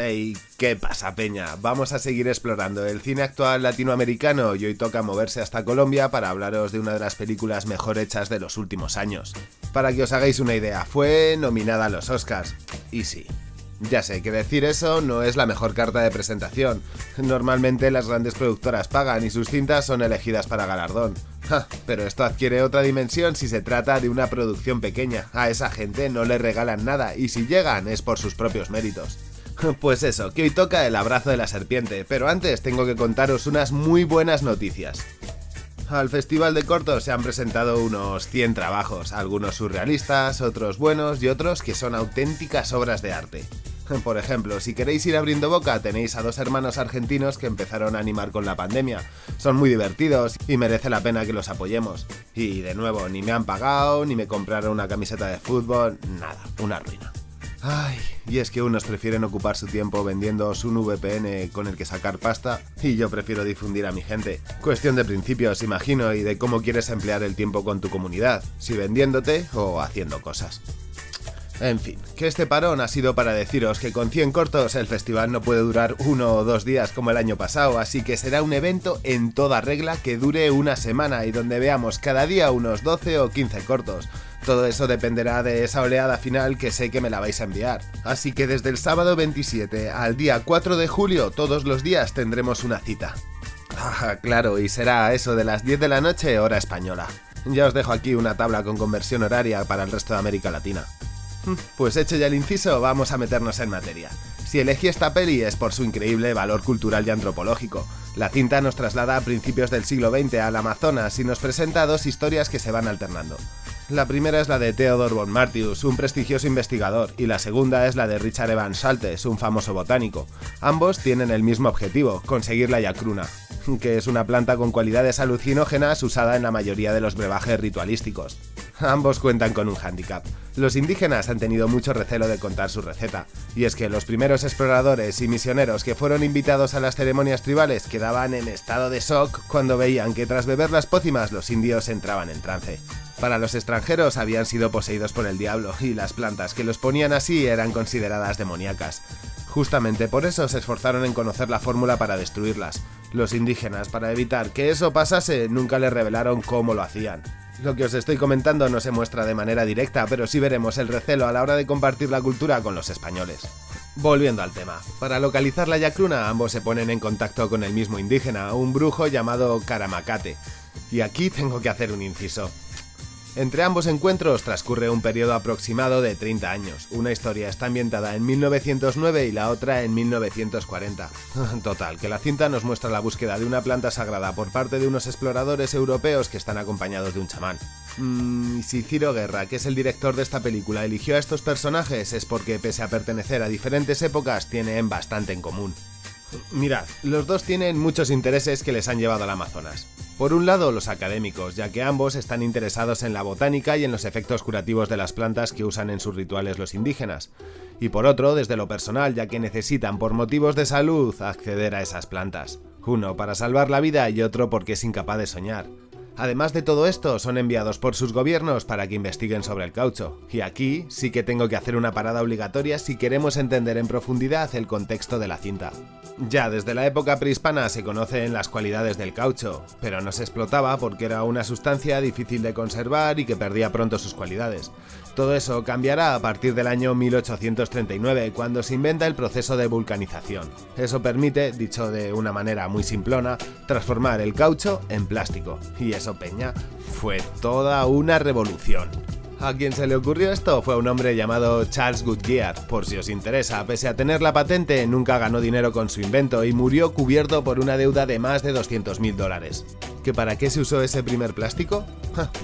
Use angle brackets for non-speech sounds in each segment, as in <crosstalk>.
Hey, ¿qué pasa peña? Vamos a seguir explorando el cine actual latinoamericano y hoy toca moverse hasta Colombia para hablaros de una de las películas mejor hechas de los últimos años. Para que os hagáis una idea, fue nominada a los Oscars. Y sí, ya sé que decir eso no es la mejor carta de presentación. Normalmente las grandes productoras pagan y sus cintas son elegidas para galardón. pero esto adquiere otra dimensión si se trata de una producción pequeña. A esa gente no le regalan nada y si llegan es por sus propios méritos. <laughs> Pues eso, que hoy toca el abrazo de la serpiente, pero antes tengo que contaros unas muy buenas noticias. Al Festival de Cortos se han presentado unos 100 trabajos, algunos surrealistas, otros buenos y otros que son auténticas obras de arte. <laughs> Por ejemplo, si queréis ir abriendo boca, tenéis a dos hermanos argentinos que empezaron a animar con la pandemia. Son muy divertidos y merece la pena que los apoyemos. Y de nuevo, ni me han pagado, ni me compraron una camiseta de fútbol, nada, una ruina. Ay, y es que unos prefieren ocupar su tiempo vendiendo un VPN con el que sacar pasta y yo prefiero difundir a mi gente. Cuestión de principios, imagino, y de cómo quieres emplear el tiempo con tu comunidad, si vendiéndote o haciendo cosas. En fin, que este parón ha sido para deciros que con 100 cortos el festival no puede durar uno o dos días como el año pasado, así que será un evento en toda regla que dure una semana y donde veamos cada día unos 12 o 15 cortos. Todo eso dependerá de esa oleada final que sé que me la vais a enviar. Así que desde el sábado 27 al día 4 de julio, todos los días tendremos una cita. Ah, claro, y será eso de las 10 de la noche, hora española. Ya os dejo aquí una tabla con conversión horaria para el resto de América Latina. Pues hecho ya el inciso, vamos a meternos en materia. Si elegí esta peli es por su increíble valor cultural y antropológico. La cinta nos traslada a principios del siglo XX al Amazonas y nos presenta dos historias que se van alternando. La primera es la de Theodor von Martius, un prestigioso investigador, y la segunda es la de Richard Evans Saltes, un famoso botánico. Ambos tienen el mismo objetivo, conseguir la yacruna, que es una planta con cualidades alucinógenas usada en la mayoría de los brebajes ritualísticos. Ambos cuentan con un hándicap. Los indígenas han tenido mucho recelo de contar su receta, y es que los primeros exploradores y misioneros que fueron invitados a las ceremonias tribales quedaban en estado de shock cuando veían que tras beber las pócimas los indios entraban en trance. Para los extranjeros habían sido poseídos por el diablo, y las plantas que los ponían así eran consideradas demoníacas. Justamente por eso se esforzaron en conocer la fórmula para destruirlas. Los indígenas, para evitar que eso pasase, nunca le revelaron cómo lo hacían. Lo que os estoy comentando no se muestra de manera directa, pero sí veremos el recelo a la hora de compartir la cultura con los españoles. Volviendo al tema, para localizar la yacruna ambos se ponen en contacto con el mismo indígena, un brujo llamado Karamacate. Y aquí tengo que hacer un inciso. Entre ambos encuentros transcurre un periodo aproximado de 30 años. Una historia está ambientada en 1909 y la otra en 1940. <laughs> Total, que la cinta nos muestra la búsqueda de una planta sagrada por parte de unos exploradores europeos que están acompañados de un chamán. Mm, si Ciro Guerra, que es el director de esta película, eligió a estos personajes es porque, pese a pertenecer a diferentes épocas, tienen bastante en común. Mirad, los dos tienen muchos intereses que les han llevado al Amazonas. Por un lado, los académicos, ya que ambos están interesados en la botánica y en los efectos curativos de las plantas que usan en sus rituales los indígenas. Y por otro, desde lo personal, ya que necesitan por motivos de salud acceder a esas plantas. Uno para salvar la vida y otro porque es incapaz de soñar. Además de todo esto, son enviados por sus gobiernos para que investiguen sobre el caucho. Y aquí sí que tengo que hacer una parada obligatoria si queremos entender en profundidad el contexto de la cinta. Ya desde la época prehispana se conocen las cualidades del caucho, pero no se explotaba porque era una sustancia difícil de conservar y que perdía pronto sus cualidades. Todo eso cambiará a partir del año 1839, cuando se inventa el proceso de vulcanización. Eso permite, dicho de una manera muy simplona, transformar el caucho en plástico. Y eso, Peña, fue toda una revolución. A quien se le ocurrió esto fue un hombre llamado Charles Goodyear. Por si os interesa, pese a tener la patente, nunca ganó dinero con su invento y murió cubierto por una deuda de más de 200.000 dólares. ¿Que para qué se usó ese primer plástico?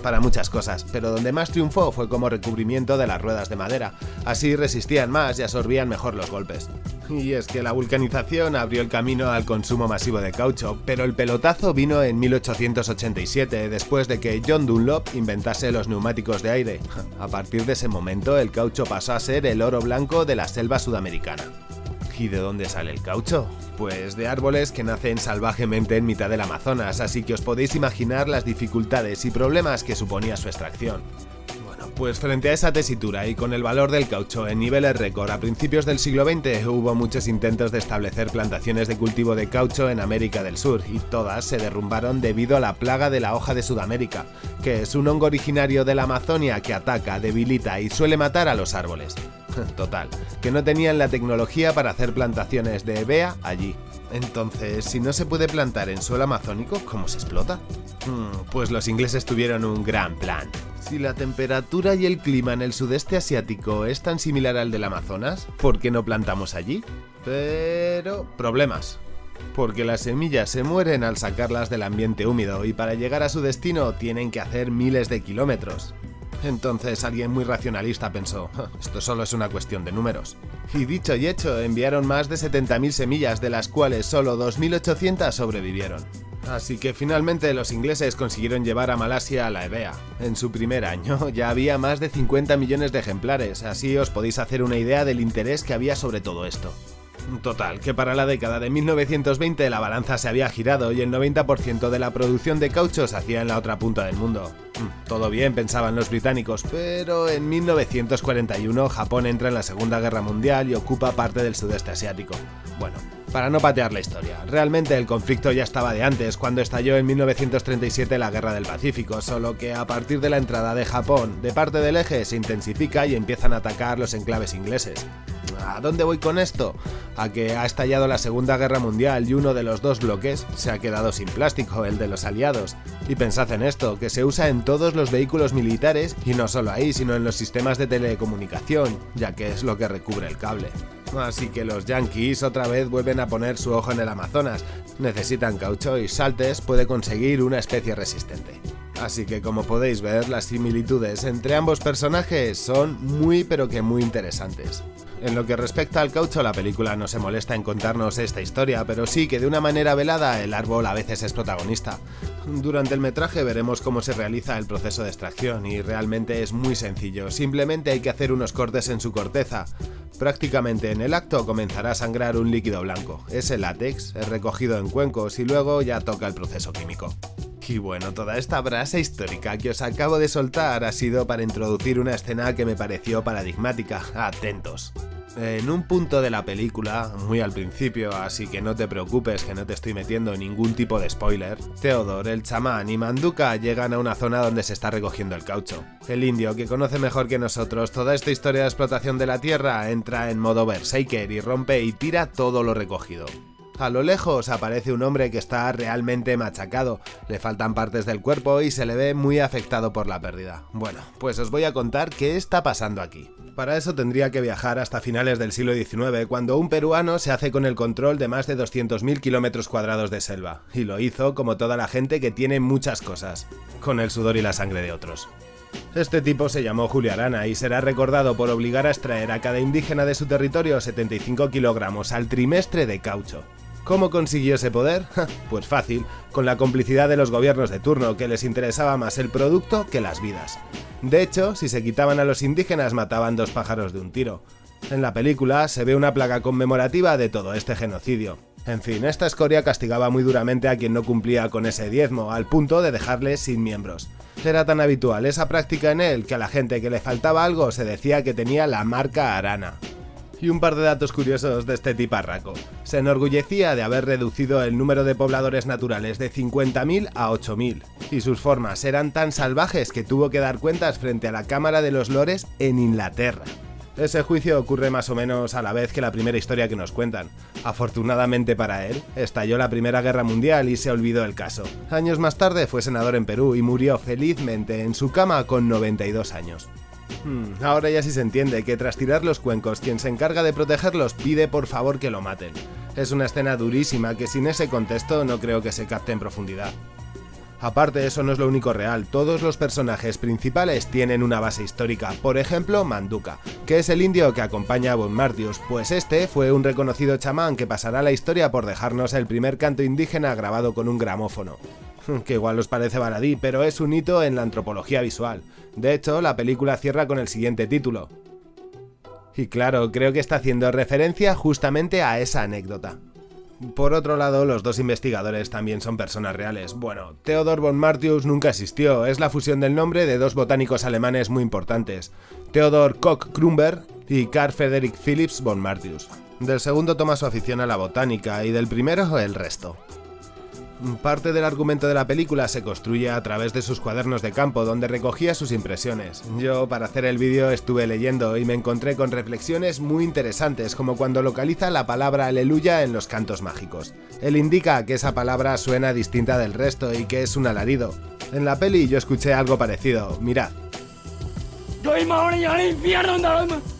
para muchas cosas, pero donde más triunfó fue como recubrimiento de las ruedas de madera. Así resistían más y absorbían mejor los golpes. Y es que la vulcanización abrió el camino al consumo masivo de caucho, pero el pelotazo vino en 1887, después de que John Dunlop inventase los neumáticos de aire. A partir de ese momento, el caucho pasó a ser el oro blanco de la selva sudamericana. ¿Y de dónde sale el caucho? Pues de árboles que nacen salvajemente en mitad del Amazonas, así que os podéis imaginar las dificultades y problemas que suponía su extracción pues frente a esa tesitura y con el valor del caucho en niveles récord a principios del siglo XX hubo muchos intentos de establecer plantaciones de cultivo de caucho en América del Sur y todas se derrumbaron debido a la plaga de la hoja de Sudamérica, que es un hongo originario de la Amazonia que ataca, debilita y suele matar a los árboles. <laughs> Total, que no tenían la tecnología para hacer plantaciones de EBEA allí. Entonces, si no se puede plantar en suelo amazónico, ¿cómo se explota? Hmm, pues los ingleses tuvieron un gran plan. Si la temperatura y el clima en el sudeste asiático es tan similar al del Amazonas, ¿por qué no plantamos allí? Pero... problemas. Porque las semillas se mueren al sacarlas del ambiente húmedo y para llegar a su destino tienen que hacer miles de kilómetros. Entonces alguien muy racionalista pensó, esto solo es una cuestión de números. Y dicho y hecho, enviaron más de 70.000 semillas, de las cuales solo 2.800 sobrevivieron. Así que finalmente los ingleses consiguieron llevar a Malasia a la EBEA. En su primer año <laughs> ya había más de 50 millones de ejemplares, así os podéis hacer una idea del interés que había sobre todo esto. Total, que para la década de 1920 la balanza se había girado y el 90% de la producción de caucho se hacía en la otra punta del mundo. Todo bien, pensaban los británicos, pero en 1941 Japón entra en la Segunda Guerra Mundial y ocupa parte del sudeste asiático. Bueno, para no patear la historia, realmente el conflicto ya estaba de antes, cuando estalló en 1937 la Guerra del Pacífico, solo que a partir de la entrada de Japón de parte del eje se intensifica y empiezan a atacar los enclaves ingleses. ¿A dónde voy con esto? A que ha estallado la Segunda Guerra Mundial y uno de los dos bloques se ha quedado sin plástico, el de los aliados. Y pensad en esto, que se usa en todos los vehículos militares y no solo ahí, sino en los sistemas de telecomunicación, ya que es lo que recubre el cable. Así que los yankees otra vez vuelven a poner su ojo en el Amazonas. Necesitan caucho y Saltes puede conseguir una especie resistente. Así que como podéis ver, las similitudes entre ambos personajes son muy pero que muy interesantes. En lo que respecta al caucho, la película no se molesta en contarnos esta historia, pero sí que de una manera velada el árbol a veces es protagonista. Durante el metraje veremos cómo se realiza el proceso de extracción y realmente es muy sencillo, simplemente hay que hacer unos cortes en su corteza. Prácticamente en el acto comenzará a sangrar un líquido blanco, ese látex es recogido en cuencos y luego ya toca el proceso químico. Y bueno, toda esta brasa histórica que os acabo de soltar ha sido para introducir una escena que me pareció paradigmática, atentos. En un punto de la película, muy al principio, así que no te preocupes que no te estoy metiendo ningún tipo de spoiler, Theodore, el chamán y Manduka llegan a una zona donde se está recogiendo el caucho. El indio, que conoce mejor que nosotros toda esta historia de explotación de la tierra, entra en modo berserker y rompe y tira todo lo recogido. A lo lejos aparece un hombre que está realmente machacado, le faltan partes del cuerpo y se le ve muy afectado por la pérdida. Bueno, pues os voy a contar qué está pasando aquí. Para eso tendría que viajar hasta finales del siglo XIX, cuando un peruano se hace con el control de más de 200.000 kilómetros cuadrados de selva, y lo hizo como toda la gente que tiene muchas cosas, con el sudor y la sangre de otros. Este tipo se llamó Julio Arana y será recordado por obligar a extraer a cada indígena de su territorio 75 kilogramos al trimestre de caucho. ¿Cómo consiguió ese poder? <laughs> pues fácil, con la complicidad de los gobiernos de turno, que les interesaba más el producto que las vidas. De hecho, si se quitaban a los indígenas mataban dos pájaros de un tiro. En la película se ve una placa conmemorativa de todo este genocidio. En fin, esta escoria castigaba muy duramente a quien no cumplía con ese diezmo, al punto de dejarle sin miembros. Era tan habitual esa práctica en él que a la gente que le faltaba algo se decía que tenía la marca arana. Y un par de datos curiosos de este tiparraco. Se enorgullecía de haber reducido el número de pobladores naturales de 50.000 a 8.000, y sus formas eran tan salvajes que tuvo que dar cuentas frente a la Cámara de los Lores en Inglaterra. Ese juicio ocurre más o menos a la vez que la primera historia que nos cuentan. Afortunadamente para él, estalló la Primera Guerra Mundial y se olvidó el caso. Años más tarde fue senador en Perú y murió felizmente en su cama con 92 años. Hmm, ahora ya sí se entiende que tras tirar los cuencos, quien se encarga de protegerlos pide por favor que lo maten. Es una escena durísima que sin ese contexto no creo que se capte en profundidad. Aparte, eso no es lo único real, todos los personajes principales tienen una base histórica, por ejemplo Manduka, que es el indio que acompaña a Bon Martius, pues este fue un reconocido chamán que pasará la historia por dejarnos el primer canto indígena grabado con un gramófono. <laughs> que igual os parece baladí, pero es un hito en la antropología visual. De hecho, la película cierra con el siguiente título. Y claro, creo que está haciendo referencia justamente a esa anécdota. Por otro lado, los dos investigadores también son personas reales. Bueno, Theodor von Martius nunca existió, es la fusión del nombre de dos botánicos alemanes muy importantes, Theodor Koch-Krumber y Carl Friedrich Philips von Martius. Del segundo toma su afición a la botánica y del primero el resto. Parte del argumento de la película se construye a través de sus cuadernos de campo donde recogía sus impresiones. Yo para hacer el vídeo estuve leyendo y me encontré con reflexiones muy interesantes como cuando localiza la palabra aleluya en los cantos mágicos. Él indica que esa palabra suena distinta del resto y que es un alarido. En la peli yo escuché algo parecido, mirad.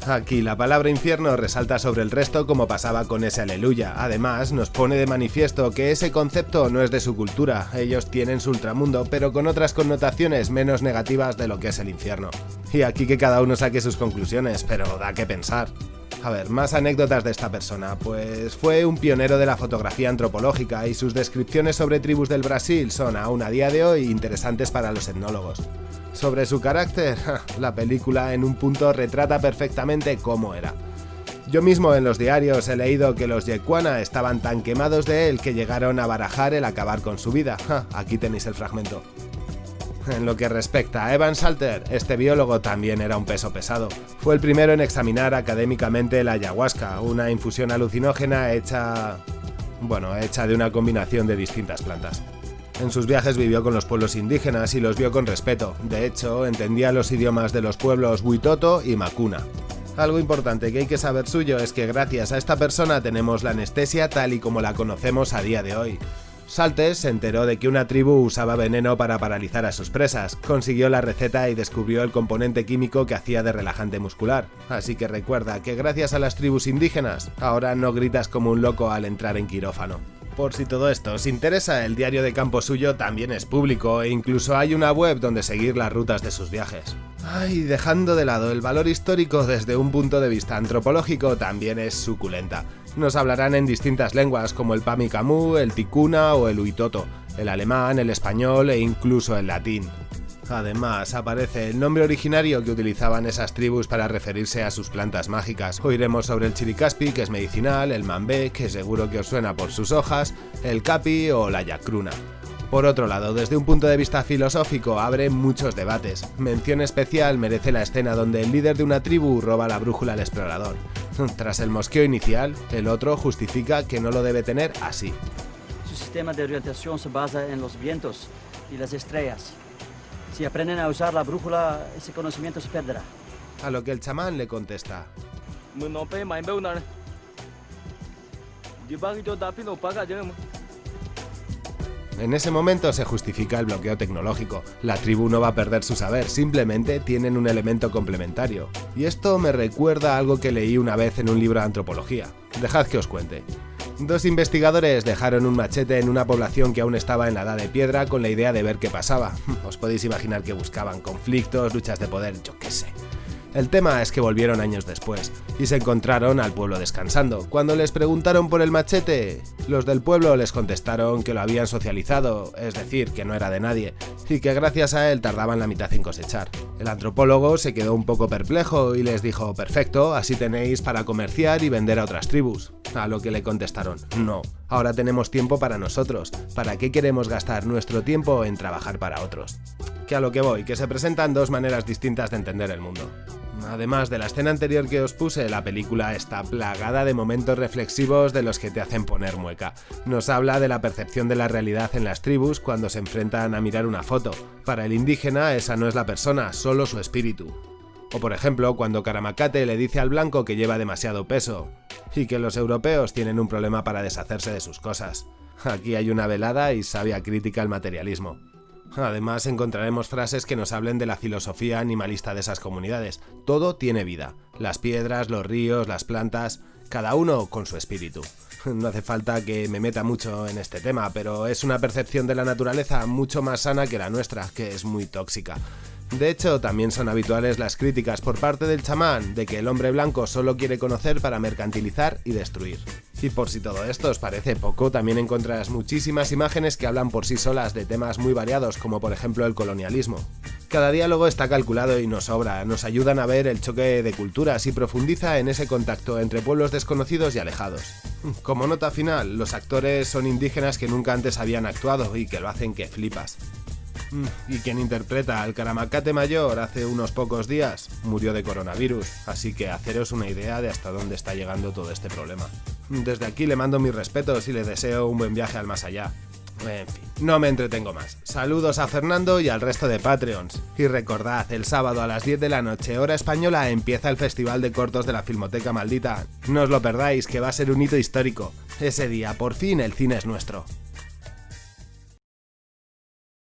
Aquí la palabra infierno resalta sobre el resto como pasaba con ese aleluya. Además, nos pone de manifiesto que ese concepto no es de su cultura. Ellos tienen su ultramundo, pero con otras connotaciones menos negativas de lo que es el infierno. Y aquí que cada uno saque sus conclusiones, pero da que pensar. A ver, más anécdotas de esta persona. Pues fue un pionero de la fotografía antropológica y sus descripciones sobre tribus del Brasil son aún a día de hoy interesantes para los etnólogos. Sobre su carácter, <laughs> la película en un punto retrata perfectamente cómo era. Yo mismo en los diarios he leído que los Yekuana estaban tan quemados de él que llegaron a barajar el acabar con su vida. Aquí tenéis el fragmento. <laughs> En lo que respecta a Evan Salter, este biólogo también era un peso pesado. Fue el primero en examinar académicamente la ayahuasca, una infusión alucinógena hecha... bueno, hecha de una combinación de distintas plantas. En sus viajes vivió con los pueblos indígenas y los vio con respeto. De hecho, entendía los idiomas de los pueblos Huitoto y Macuna. Algo importante que hay que saber suyo es que gracias a esta persona tenemos la anestesia tal y como la conocemos a día de hoy. Saltes se enteró de que una tribu usaba veneno para paralizar a sus presas, consiguió la receta y descubrió el componente químico que hacía de relajante muscular. Así que recuerda que gracias a las tribus indígenas, ahora no gritas como un loco al entrar en quirófano. Por si todo esto os interesa, el diario de campo suyo también es público e incluso hay una web donde seguir las rutas de sus viajes. Ay, dejando de lado el valor histórico desde un punto de vista antropológico también es suculenta. Nos hablarán en distintas lenguas como el Pamicamu, el Ticuna o el Huitoto, el alemán, el español e incluso el latín. Además, aparece el nombre originario que utilizaban esas tribus para referirse a sus plantas mágicas. Oiremos sobre el chiricaspi, que es medicinal, el mambé, que seguro que os suena por sus hojas, el capi o la yacruna. Por otro lado, desde un punto de vista filosófico, abre muchos debates. Mención especial merece la escena donde el líder de una tribu roba la brújula al explorador. Tras el mosqueo inicial, el otro justifica que no lo debe tener así. Su sistema de orientación se basa en los vientos y las estrellas. Si aprenden a usar la brújula, ese conocimiento se perderá. A lo que el chamán le contesta. En ese momento se justifica el bloqueo tecnológico. La tribu no va a perder su saber, simplemente tienen un elemento complementario. Y esto me recuerda a algo que leí una vez en un libro de antropología. Dejad que os cuente. Dos investigadores dejaron un machete en una población que aún estaba en la edad de piedra con la idea de ver qué pasaba. <laughs> Os podéis imaginar que buscaban conflictos, luchas de poder, yo qué sé. El tema es que volvieron años después y se encontraron al pueblo descansando. Cuando les preguntaron por el machete, los del pueblo les contestaron que lo habían socializado, es decir, que no era de nadie, y que gracias a él tardaban la mitad en cosechar. El antropólogo se quedó un poco perplejo y les dijo, perfecto, así tenéis para comerciar y vender a otras tribus. A lo que le contestaron, no, ahora tenemos tiempo para nosotros, ¿para qué queremos gastar nuestro tiempo en trabajar para otros? Que a lo que voy, que se presentan dos maneras distintas de entender el mundo. Además de la escena anterior que os puse, la película está plagada de momentos reflexivos de los que te hacen poner mueca. Nos habla de la percepción de la realidad en las tribus cuando se enfrentan a mirar una foto. Para el indígena esa no es la persona, solo su espíritu. O por ejemplo, cuando Karamacate le dice al blanco que lleva demasiado peso, y que los europeos tienen un problema para deshacerse de sus cosas. Aquí hay una velada y sabia crítica al materialismo. Además encontraremos frases que nos hablen de la filosofía animalista de esas comunidades. Todo tiene vida. Las piedras, los ríos, las plantas, cada uno con su espíritu. No hace falta que me meta mucho en este tema, pero es una percepción de la naturaleza mucho más sana que la nuestra, que es muy tóxica. De hecho, también son habituales las críticas por parte del chamán de que el hombre blanco solo quiere conocer para mercantilizar y destruir. Y por si todo esto os parece poco, también encontrarás muchísimas imágenes que hablan por sí solas de temas muy variados, como por ejemplo el colonialismo. Cada diálogo está calculado y nos sobra, nos ayudan a ver el choque de culturas y profundiza en ese contacto entre pueblos desconocidos y alejados. Como nota final, los actores son indígenas que nunca antes habían actuado y que lo hacen que flipas. Mm, y quien interpreta al Caramacate Mayor hace unos pocos días murió de coronavirus, así que haceros una idea de hasta dónde está llegando todo este problema. Desde aquí le mando mis respetos y le deseo un buen viaje al más allá. En fin, no me entretengo más. Saludos a Fernando y al resto de Patreons. Y recordad, el sábado a las 10 de la noche, hora española, empieza el Festival de Cortos de la Filmoteca Maldita. No os lo perdáis, que va a ser un hito histórico. Ese día, por fin, el cine es nuestro.